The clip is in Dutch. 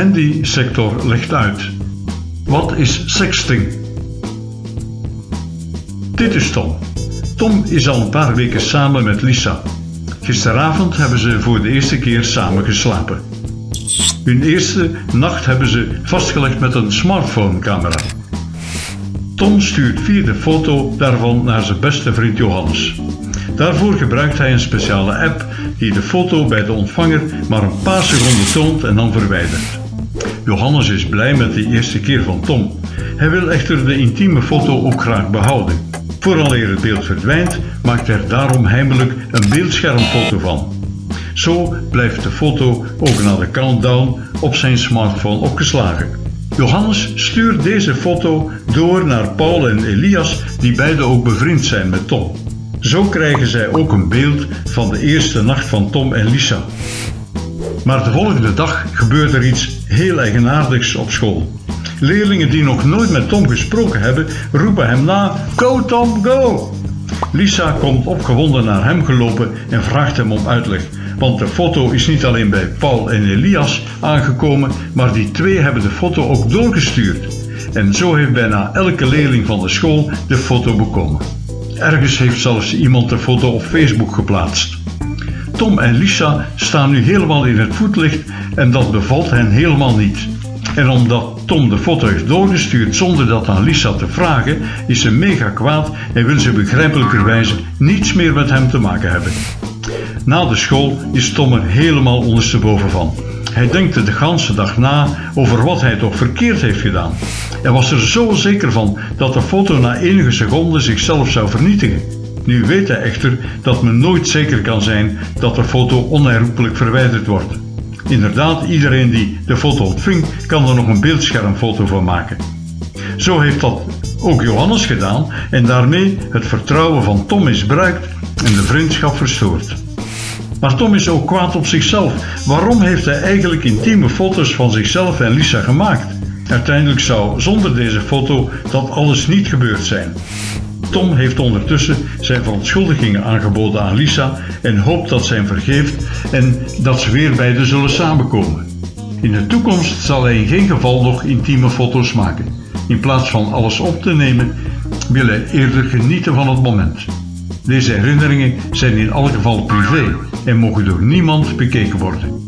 handy-sector legt uit. Wat is sexting? Dit is Tom. Tom is al een paar weken samen met Lisa. Gisteravond hebben ze voor de eerste keer samen geslapen. Hun eerste nacht hebben ze vastgelegd met een smartphone-camera. Tom stuurt via de foto daarvan naar zijn beste vriend Johannes. Daarvoor gebruikt hij een speciale app die de foto bij de ontvanger maar een paar seconden toont en dan verwijdert. Johannes is blij met de eerste keer van Tom. Hij wil echter de intieme foto ook graag behouden. Vooraleer het beeld verdwijnt, maakt er daarom heimelijk een beeldschermfoto van. Zo blijft de foto ook na de countdown op zijn smartphone opgeslagen. Johannes stuurt deze foto door naar Paul en Elias, die beide ook bevriend zijn met Tom. Zo krijgen zij ook een beeld van de eerste nacht van Tom en Lisa. Maar de volgende dag gebeurt er iets heel eigenaardigs op school. Leerlingen die nog nooit met Tom gesproken hebben, roepen hem na: Go Tom, go! Lisa komt opgewonden naar hem gelopen en vraagt hem om uitleg. Want de foto is niet alleen bij Paul en Elias aangekomen, maar die twee hebben de foto ook doorgestuurd. En zo heeft bijna elke leerling van de school de foto bekomen. Ergens heeft zelfs iemand de foto op Facebook geplaatst. Tom en Lisa staan nu helemaal in het voetlicht en dat bevalt hen helemaal niet. En omdat Tom de foto heeft doorgestuurd zonder dat aan Lisa te vragen, is ze mega kwaad en wil ze begrijpelijkerwijze niets meer met hem te maken hebben. Na de school is Tom er helemaal ondersteboven van. Hij denkt er de ganse dag na over wat hij toch verkeerd heeft gedaan. Hij was er zo zeker van dat de foto na enige seconden zichzelf zou vernietigen. Nu weet hij echter dat men nooit zeker kan zijn dat de foto onherroepelijk verwijderd wordt. Inderdaad, iedereen die de foto ontving kan er nog een beeldschermfoto van maken. Zo heeft dat ook Johannes gedaan en daarmee het vertrouwen van Tom misbruikt en de vriendschap verstoord. Maar Tom is ook kwaad op zichzelf. Waarom heeft hij eigenlijk intieme foto's van zichzelf en Lisa gemaakt? Uiteindelijk zou zonder deze foto dat alles niet gebeurd zijn. Tom heeft ondertussen zijn verontschuldigingen aangeboden aan Lisa en hoopt dat zij hem vergeeft en dat ze weer beiden zullen samenkomen. In de toekomst zal hij in geen geval nog intieme foto's maken. In plaats van alles op te nemen, wil hij eerder genieten van het moment. Deze herinneringen zijn in elk geval privé en mogen door niemand bekeken worden.